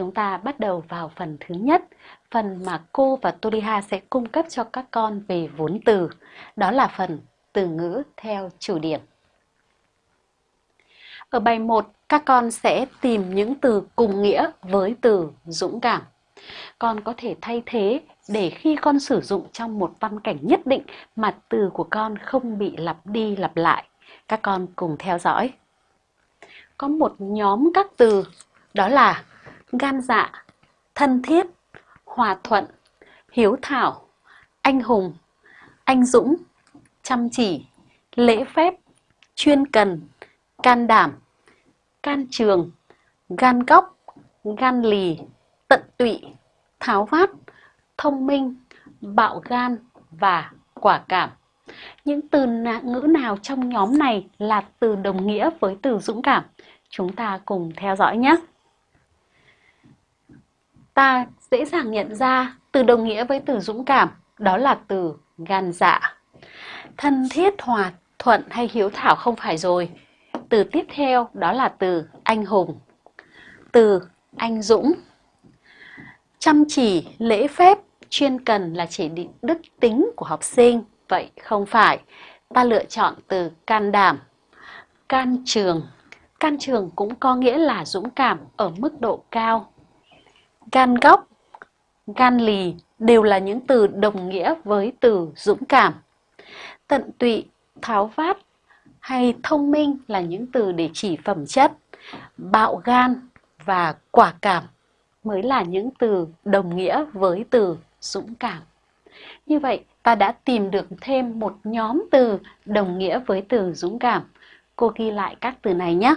chúng ta bắt đầu vào phần thứ nhất, phần mà cô và Toliha sẽ cung cấp cho các con về vốn từ. Đó là phần từ ngữ theo chủ điểm. Ở bài 1, các con sẽ tìm những từ cùng nghĩa với từ dũng cảm. Con có thể thay thế để khi con sử dụng trong một văn cảnh nhất định mà từ của con không bị lặp đi lặp lại. Các con cùng theo dõi. Có một nhóm các từ đó là gan dạ, thân thiết, hòa thuận, hiếu thảo, anh hùng, anh dũng, chăm chỉ, lễ phép, chuyên cần, can đảm, can trường, gan góc, gan lì, tận tụy, tháo vát, thông minh, bạo gan và quả cảm. Những từ ngữ nào trong nhóm này là từ đồng nghĩa với từ dũng cảm? Chúng ta cùng theo dõi nhé. Ta dễ dàng nhận ra từ đồng nghĩa với từ dũng cảm, đó là từ gan dạ. Thân thiết, hòa thuận hay hiếu thảo không phải rồi. Từ tiếp theo đó là từ anh hùng. Từ anh dũng. Chăm chỉ, lễ phép, chuyên cần là chỉ định đức tính của học sinh. Vậy không phải. Ta lựa chọn từ can đảm. Can trường. Can trường cũng có nghĩa là dũng cảm ở mức độ cao. Gan góc, gan lì đều là những từ đồng nghĩa với từ dũng cảm. Tận tụy, tháo vát hay thông minh là những từ để chỉ phẩm chất. Bạo gan và quả cảm mới là những từ đồng nghĩa với từ dũng cảm. Như vậy, ta đã tìm được thêm một nhóm từ đồng nghĩa với từ dũng cảm. Cô ghi lại các từ này nhé.